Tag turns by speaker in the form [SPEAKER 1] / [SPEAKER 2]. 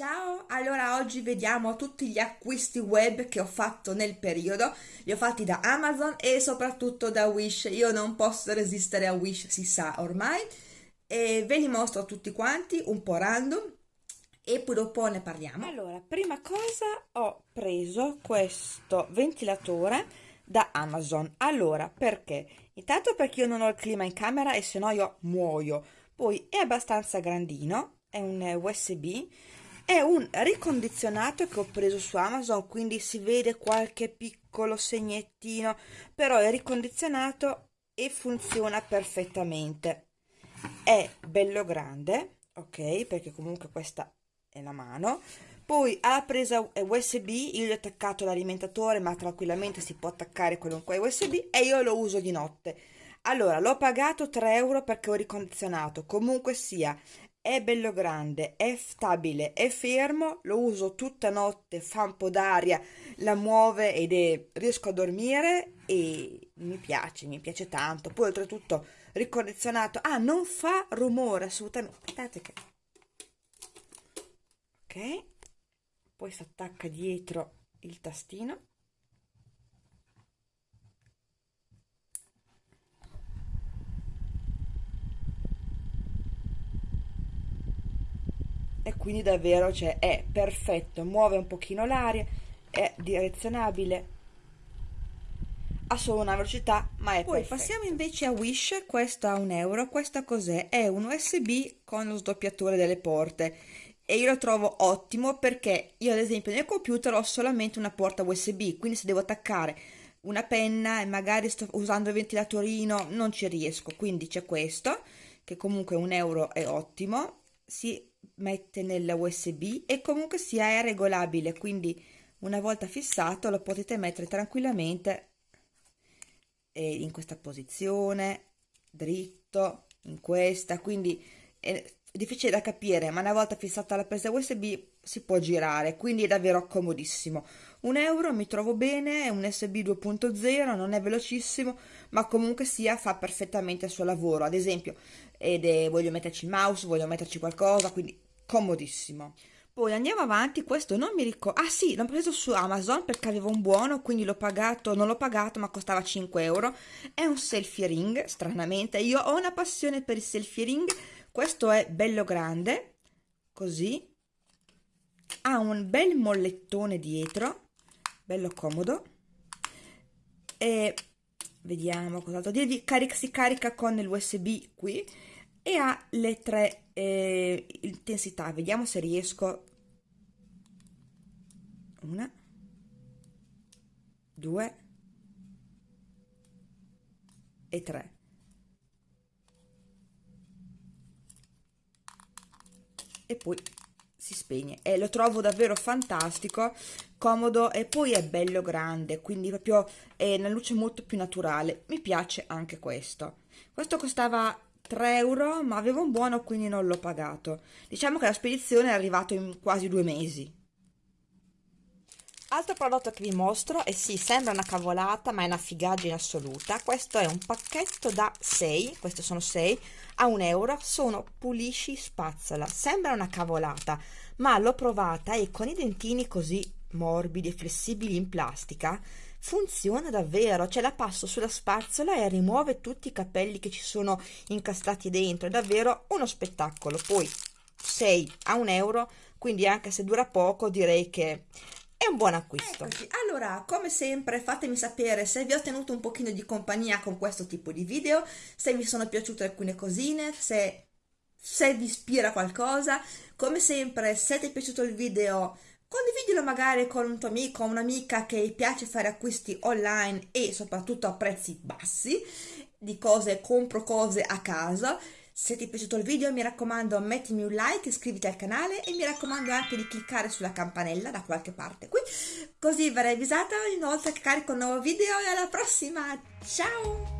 [SPEAKER 1] Ciao, allora oggi vediamo tutti gli acquisti web che ho fatto nel periodo, li ho fatti da Amazon e soprattutto da Wish, io non posso resistere a Wish, si sa ormai, e ve li mostro tutti quanti, un po' random, e poi dopo ne parliamo.
[SPEAKER 2] Allora, prima cosa ho preso questo ventilatore da Amazon, allora perché? Intanto perché io non ho il clima in camera e se no io muoio, poi è abbastanza grandino, è un USB, è un ricondizionato che ho preso su Amazon, quindi si vede qualche piccolo segnettino, però è ricondizionato e funziona perfettamente. È bello grande, ok? Perché comunque questa è la mano. Poi ha presa USB, io gli ho attaccato l'alimentatore, ma tranquillamente si può attaccare qualunque USB e io lo uso di notte. Allora, l'ho pagato 3 euro perché ho ricondizionato. Comunque sia, è bello grande, è stabile, è fermo, lo uso tutta notte, fa un po' d'aria, la muove ed è, riesco a dormire e mi piace, mi piace tanto. Poi oltretutto ricondizionato, ah non fa rumore assolutamente, aspettate che... Ok, poi si attacca dietro il tastino e quindi davvero cioè, è perfetto, muove un pochino l'aria, è direzionabile, ha solo una velocità ma è
[SPEAKER 1] Poi
[SPEAKER 2] perfetto.
[SPEAKER 1] passiamo invece a Wish, questo a un euro, questa cos'è? È un USB con lo sdoppiatore delle porte e io lo trovo ottimo perché io ad esempio nel computer ho solamente una porta USB, quindi se devo attaccare una penna e magari sto usando il ventilatorino non ci riesco, quindi c'è questo che comunque un euro è ottimo, si mette nella USB e comunque sia è regolabile, quindi una volta fissato lo potete mettere tranquillamente in questa posizione, dritto, in questa, quindi è difficile da capire, ma una volta fissata la presa USB si può girare, quindi è davvero comodissimo. Un euro mi trovo bene, è un USB 2.0, non è velocissimo, ma comunque sia fa perfettamente il suo lavoro. Ad esempio, è, voglio metterci il mouse, voglio metterci qualcosa, quindi comodissimo. Poi andiamo avanti, questo non mi ricordo, ah sì, l'ho preso su Amazon perché avevo un buono, quindi l'ho pagato, non l'ho pagato ma costava 5 euro, è un selfie ring, stranamente, io ho una passione per i selfie ring, questo è bello grande, così, ha un bel mollettone dietro, bello comodo, e vediamo cos'altro. Dirvi, Caric si carica con l'USB qui, e ha le tre eh, intensità. Vediamo se riesco. Una due e tre e poi si spegne. E lo trovo davvero fantastico comodo e poi è bello grande quindi proprio è una luce molto più naturale. Mi piace anche questo. Questo costava 3 euro ma avevo un buono quindi non l'ho pagato. Diciamo che la spedizione è arrivata in quasi due mesi
[SPEAKER 2] Altro prodotto che vi mostro, e sì, sembra una cavolata, ma è una figaggine assoluta. Questo è un pacchetto da 6, questi sono 6, a 1 euro. Sono pulisci spazzola. Sembra una cavolata, ma l'ho provata e con i dentini così morbidi e flessibili in plastica funziona davvero, cioè la passo sulla spazzola e rimuove tutti i capelli che ci sono incastati dentro, è davvero uno spettacolo. Poi 6 a 1 euro, quindi anche se dura poco direi che è un buon acquisto.
[SPEAKER 1] Eccoci. Allora, come sempre, fatemi sapere se vi ho tenuto un pochino di compagnia con questo tipo di video, se vi sono piaciute alcune cosine, se, se vi ispira qualcosa. Come sempre, se ti è piaciuto il video Condividilo magari con un tuo amico o un'amica che piace fare acquisti online e soprattutto a prezzi bassi di cose, compro cose a casa. Se ti è piaciuto il video mi raccomando mettimi un like, iscriviti al canale e mi raccomando anche di cliccare sulla campanella da qualche parte qui, così verrai avvisata ogni volta che carico un nuovo video e alla prossima, ciao!